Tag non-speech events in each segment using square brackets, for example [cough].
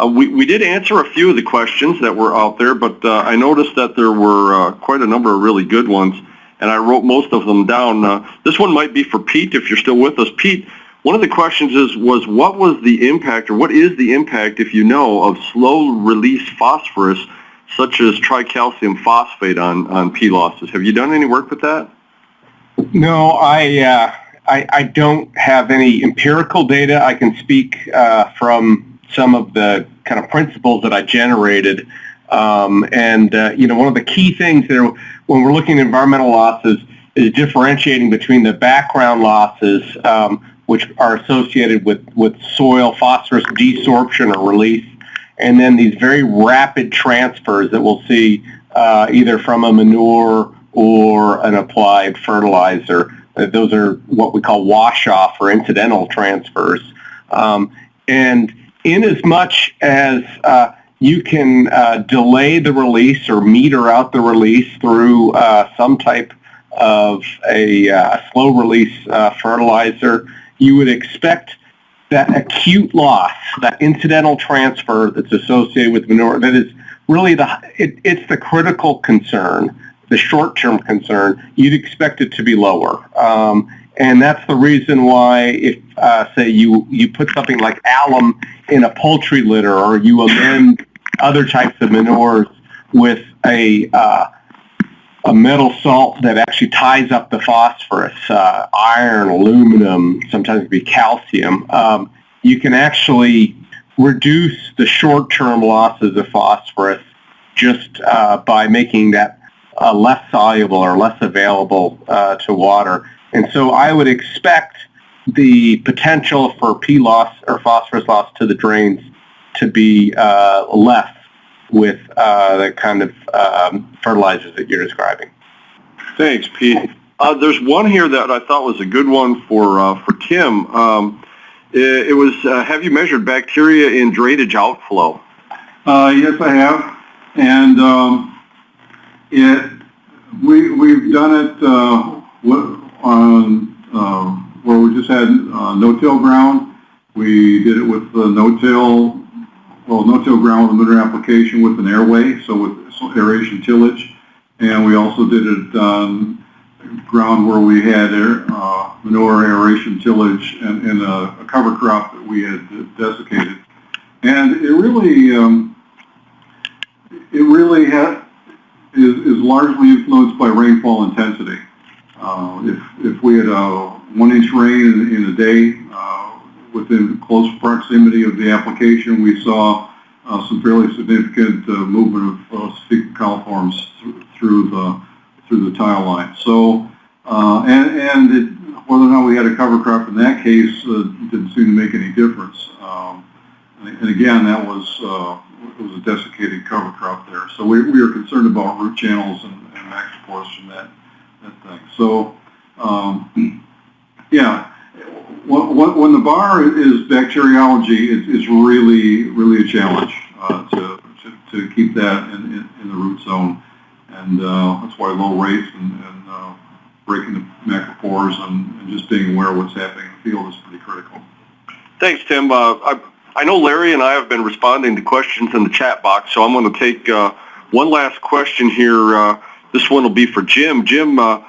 Uh, we, we did answer a few of the questions that were out there, but uh, I noticed that there were uh, quite a number of really good ones, and I wrote most of them down. Uh, this one might be for Pete, if you're still with us. Pete, one of the questions is, was what was the impact, or what is the impact, if you know, of slow-release phosphorus, such as tricalcium phosphate on, on P losses? Have you done any work with that? No, I, uh, I, I don't have any empirical data. I can speak uh, from some of the kind of principles that I generated. Um, and, uh, you know, one of the key things there when we're looking at environmental losses is differentiating between the background losses, um, which are associated with, with soil phosphorus desorption or release, and then these very rapid transfers that we'll see uh, either from a manure or an applied fertilizer. Uh, those are what we call wash-off or incidental transfers. Um, and in as much as uh, you can uh, delay the release or meter out the release through uh, some type of a uh, slow release uh, fertilizer, you would expect that acute loss, that incidental transfer that's associated with manure, that is really the, it, it's the critical concern, the short-term concern, you'd expect it to be lower. Um, and that's the reason why if, uh, say, you, you put something like alum in a poultry litter or you amend other types of manures with a, uh, a metal salt that actually ties up the phosphorus, uh, iron, aluminum, sometimes it be calcium, um, you can actually reduce the short-term losses of phosphorus just uh, by making that uh, less soluble or less available uh, to water. And so I would expect the potential for P loss or phosphorus loss to the drains to be uh, less with uh, the kind of um, fertilizers that you're describing. Thanks, Pete. Uh, there's one here that I thought was a good one for uh, for Tim. Um, it, it, was uh, have you measured bacteria in drainage outflow? Uh, yes, I have, and um, it we we've done it on uh, where we just had uh, no-till ground. We did it with the no-till, well, no-till ground with a manure application with an AerWay, so with aeration tillage. And we also did it on ground where we had air, uh, manure aeration tillage and, and a, a, cover crop that we had desiccated. And it really, um, it really is, is largely influenced by rainfall intensity. Uh, if, if we had a one inch rain in, in a day uh, within close proximity of the application, we saw uh, some fairly significant uh, movement of uh, fecal coliforms th through the through the tile line. So, uh, and, and it, whether or not we had a cover crop in that case uh, didn't seem to make any difference. Um, and, again, that was was a desiccated cover crop there. So we, we are concerned about root channels and, and macropores from that that thing. So, um, yeah, when, when, the bar is bacteriology, it, it's really, really a challenge uh, to, to, to, keep that in, in, in, the root zone. And uh, that's why low rates and, and uh, breaking the macropores and, and, just being aware of what's happening in the field is pretty critical. Thanks, Tim. Uh, I, I know Larry and I have been responding to questions in the chat box, so I'm going to take uh, one last question here uh, this one will be for Jim. Jim, uh,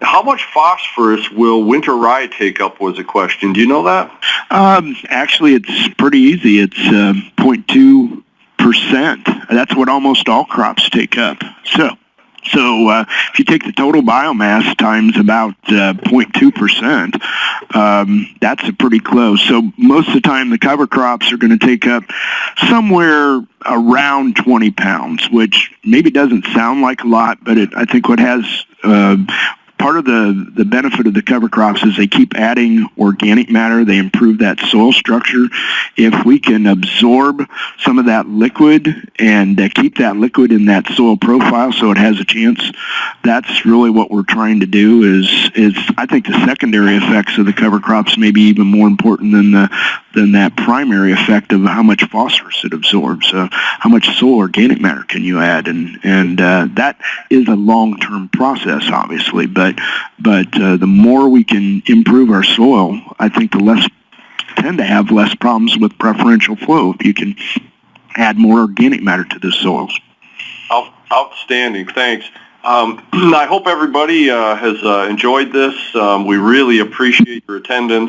how much phosphorus will winter rye take up was a question. Do you know that? Um, actually, it's pretty easy. It's uh, 0.2%. That's what almost all crops take up. So so uh, if you take the total biomass times about uh, 0.2%, um, that's a pretty close. So most of the time the cover crops are going to take up somewhere around 20 pounds, which maybe doesn't sound like a lot, but it, I think what has uh, part of the, the benefit of the cover crops is they keep adding organic matter. They improve that soil structure. If we can absorb some of that liquid and uh, keep that liquid in that soil profile so it has a chance, that's really what we're trying to do is, is I think the secondary effects of the cover crops may be even more important than the, than that primary effect of how much phosphorus it absorbs. Uh, how much soil organic matter can you add? And, and uh, that is a long-term process, obviously, but but uh, the more we can improve our soil, I think the less tend to have less problems with preferential flow. If you can add more organic matter to the soils. Outstanding, thanks. Um, [clears throat] I hope everybody uh, has uh, enjoyed this. Um, We really appreciate your attendance.